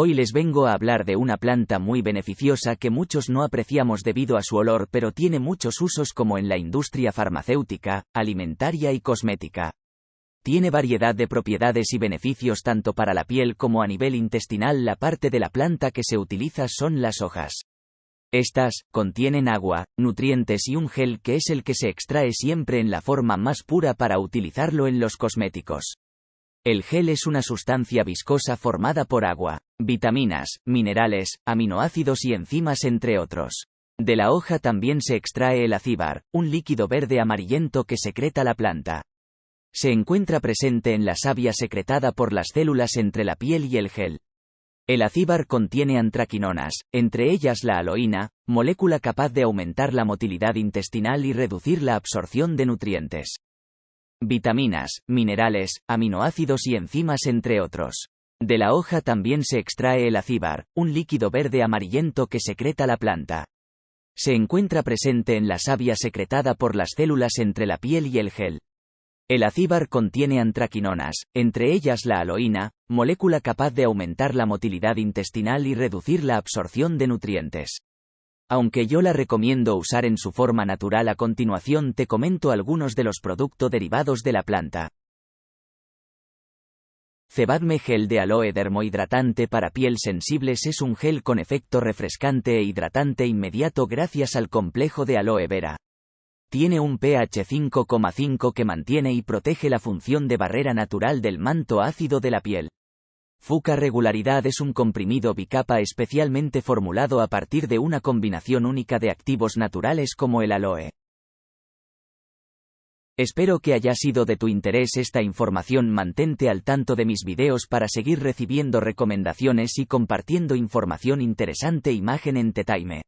Hoy les vengo a hablar de una planta muy beneficiosa que muchos no apreciamos debido a su olor pero tiene muchos usos como en la industria farmacéutica, alimentaria y cosmética. Tiene variedad de propiedades y beneficios tanto para la piel como a nivel intestinal. La parte de la planta que se utiliza son las hojas. Estas, contienen agua, nutrientes y un gel que es el que se extrae siempre en la forma más pura para utilizarlo en los cosméticos. El gel es una sustancia viscosa formada por agua, vitaminas, minerales, aminoácidos y enzimas entre otros. De la hoja también se extrae el acíbar, un líquido verde amarillento que secreta la planta. Se encuentra presente en la savia secretada por las células entre la piel y el gel. El acíbar contiene antraquinonas, entre ellas la aloína, molécula capaz de aumentar la motilidad intestinal y reducir la absorción de nutrientes. Vitaminas, minerales, aminoácidos y enzimas entre otros. De la hoja también se extrae el acíbar, un líquido verde amarillento que secreta la planta. Se encuentra presente en la savia secretada por las células entre la piel y el gel. El acíbar contiene antraquinonas, entre ellas la aloína, molécula capaz de aumentar la motilidad intestinal y reducir la absorción de nutrientes. Aunque yo la recomiendo usar en su forma natural a continuación te comento algunos de los productos derivados de la planta. Cebadme gel de aloe dermohidratante para piel sensibles es un gel con efecto refrescante e hidratante inmediato gracias al complejo de aloe vera. Tiene un pH 5,5 que mantiene y protege la función de barrera natural del manto ácido de la piel. Fuca regularidad es un comprimido bicapa especialmente formulado a partir de una combinación única de activos naturales como el aloe. Espero que haya sido de tu interés esta información. Mantente al tanto de mis videos para seguir recibiendo recomendaciones y compartiendo información interesante. Imagen en Tetaime.